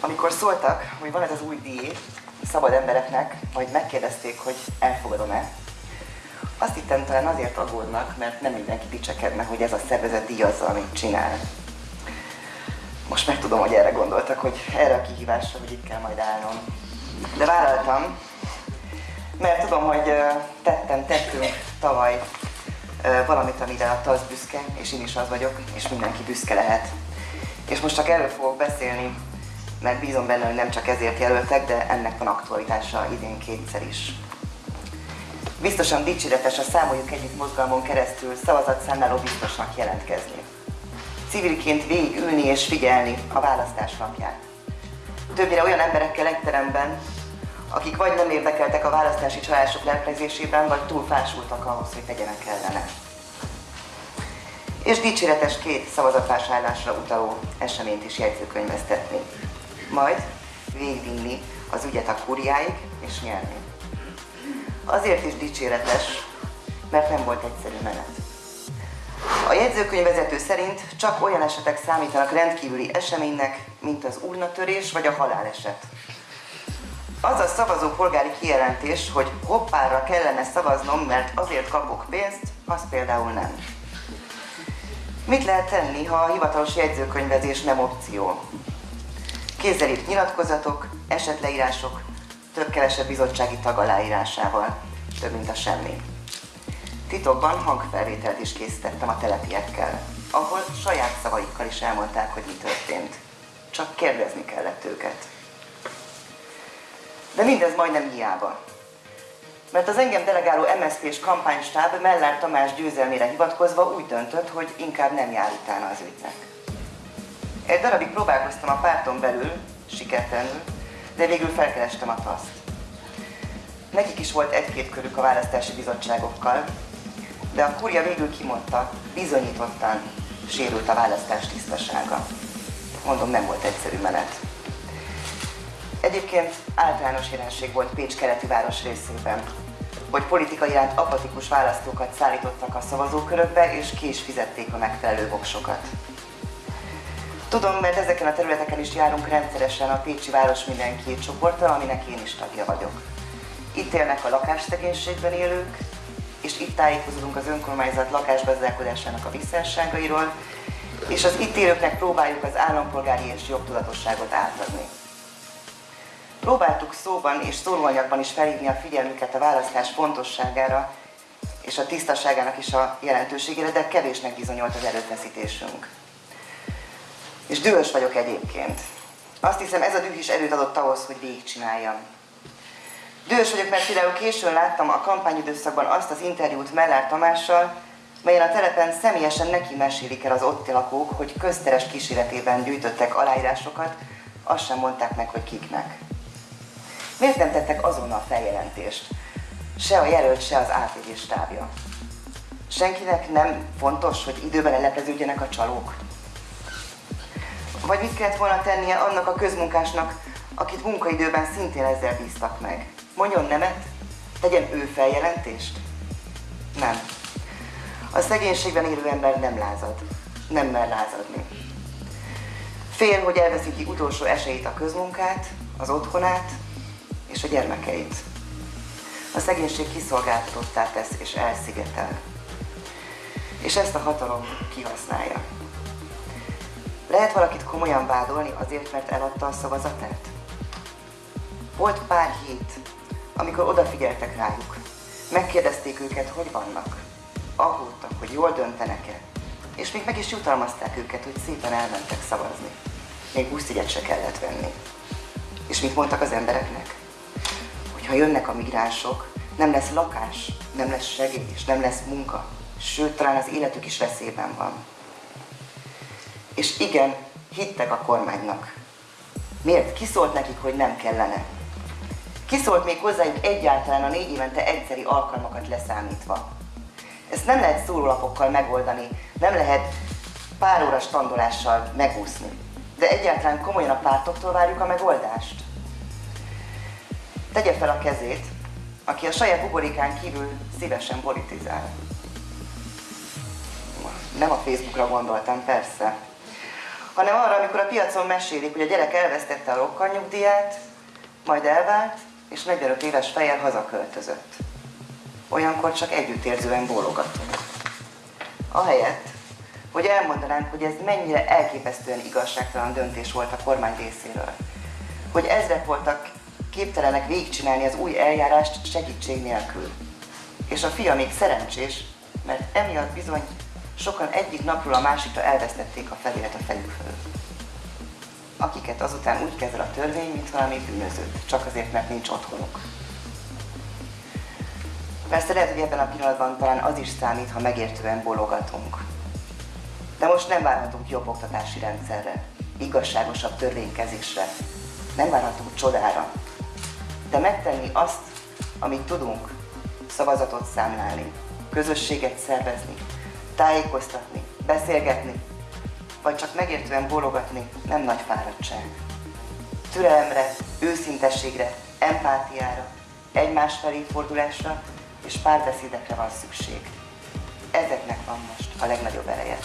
Amikor szóltak, hogy van ez az új díj szabad embereknek, vagy megkérdezték, hogy elfogadom-e, azt hittem talán azért aggódnak, mert nem mindenki dicsekedne, hogy ez a szervezet díjazza, amit csinál. Most megtudom, hogy erre gondoltak, hogy erre a kihívásra, hogy itt kell majd állnom. De vállaltam, mert tudom, hogy tettem, tettünk tavaly valamit, amire a TASZ büszke, és én is az vagyok, és mindenki büszke lehet. És most csak erről fogok beszélni, mert bízom benne, hogy nem csak ezért jelöltek, de ennek van aktualitása idén kétszer is. Biztosan dicséretes a Számoljuk Együtt mozgalmon keresztül szavazatszámláló biztosnak jelentkezni. Civilként végigülni és figyelni a választás napját. Többnyire olyan emberekkel egy teremben, akik vagy nem érdekeltek a választási csalások leplezésében, vagy túl fásultak ahhoz, hogy tegyenek ellene. És dicséretes két szavazatvásárlásra utaló eseményt is jegyzőkönyvesztetni. Majd végvinni az ügyet a kuriáig és nyerni. Azért is dicséretes, mert nem volt egyszerű menet. A jegyzőkönyvvezető szerint csak olyan esetek számítanak rendkívüli eseménynek, mint az urnatörés vagy a haláleset. Az a szavazó polgári kijelentés, hogy hoppára kellene szavaznom, mert azért kapok pénzt, az például nem. Mit lehet tenni, ha a hivatalos jegyzőkönyvezés nem opció? Kézzel írt nyilatkozatok, esetleírások, több-kevesebb bizottsági tag aláírásával, több mint a semmi. Titokban hangfelvételt is készítettem a telepiekkel, ahol saját szavaikkal is elmondták, hogy mi történt. Csak kérdezni kellett őket. De mindez majdnem hiába. Mert az engem delegáló MSZP-s kampánystáb Mellár Tamás győzelmére hivatkozva úgy döntött, hogy inkább nem jár utána az ügynek. Egy darabig próbálkoztam a párton belül, sikertelenül, de végül felkerestem a taszt. Nekik is volt egy-két körük a választási bizottságokkal, de a kurja végül kimondta, bizonyítottan sérült a választás tisztasága. Mondom, nem volt egyszerű menet. Egyébként általános jelenség volt Pécs keleti város részében, hogy politika iránt apatikus választókat szállítottak a szavazókörökbe, és ki is fizették a megfelelő voksokat. Tudom, mert ezeken a területeken is járunk rendszeresen a Pécsi Város Mindenki csoporttal, aminek én is tagja vagyok. Itt élnek a lakásszegénységben élők, és itt tájékozódunk az önkormányzat lakásgazdálkodásának a visszásságairól, és az itt élőknek próbáljuk az állampolgári és jogtudatosságot átadni. Próbáltuk szóban és szólóanyagban is felhívni a figyelmüket a választás fontosságára és a tisztaságának is a jelentőségére, de kevésnek bizonyult az erőfeszítésünk. És dühös vagyok egyébként. Azt hiszem ez a düh is erőt adott ahhoz, hogy végigcsináljam. Dühös vagyok, mert például későn láttam a kampányidőszakban azt az interjút Mellár Tamással, melyen a telepen személyesen neki mesélik el az ott lakók, hogy közteres kísérletében gyűjtöttek aláírásokat, azt sem mondták meg, hogy kiknek. Miért nem tettek azonnal feljelentést? Se a jelölt, se az ATV stábja. Senkinek nem fontos, hogy időben lelepleződjenek a csalók? Vagy mit kellett volna tennie annak a közmunkásnak, akit munkaidőben szintén ezzel bíztak meg? Mondjon nemet? Tegyen ő feljelentést? Nem. A szegénységben élő ember nem lázad. Nem mer lázadni. Fél, hogy elveszíti utolsó esélyt a közmunkát, az otthonát, és a gyermekeit. A szegénység kiszolgáltatottá tesz és elszigetel. És ezt a hatalom kihasználja. Lehet valakit komolyan vádolni azért, mert eladta a szavazatát? Volt pár hét, amikor odafigyeltek rájuk. Megkérdezték őket, hogy vannak. Aggódtak, hogy jól döntenek-e. És még meg is jutalmazták őket, hogy szépen elmentek szavazni. Még buszjegyet se kellett venni. És mit mondtak az embereknek? ha jönnek a migránsok, nem lesz lakás, nem lesz segély, és nem lesz munka. Sőt, talán az életük is veszélyben van. És igen, hittek a kormánynak. Miért? Ki szólt nekik, hogy nem kellene? Ki szólt még hozzájuk egyáltalán a négy évente egyszeri alkalmakat leszámítva? Ezt nem lehet szórólapokkal megoldani, nem lehet pár óra standolással megúszni. De egyáltalán komolyan a pártoktól várjuk a megoldást? tegye fel a kezét, aki a saját buborikán kívül szívesen politizál. Nem a Facebookra gondoltam, persze. Hanem arra, amikor a piacon mesélik, hogy a gyerek elvesztette a rokkanyugdíját, majd elvált, és 45 éves fejjel hazaköltözött. Olyankor csak együttérzően bólogatunk. Ahelyett, hogy elmondanánk, hogy ez mennyire elképesztően igazságtalan döntés volt a kormány részéről. Hogy ezrek voltak képtelenek végigcsinálni az új eljárást segítség nélkül. És a fia még szerencsés, mert emiatt bizony sokan egyik napról a másikra elvesztették a felület a fejük fölött. Akiket azután úgy kezel a törvény, mint valami bűnözőt, csak azért, mert nincs otthonuk. Persze lehet, hogy ebben a pillanatban talán az is számít, ha megértően bologatunk. De most nem várhatunk jobb oktatási rendszerre, igazságosabb törvénykezésre, nem várhatunk csodára. De megtenni azt, amit tudunk, szavazatot számlálni, közösséget szervezni, tájékoztatni, beszélgetni, vagy csak megértően bólogatni nem nagy fáradtság. Türelemre, őszintességre, empátiára, egymás felé fordulásra és párbeszédekre van szükség. Ezeknek van most a legnagyobb ereje.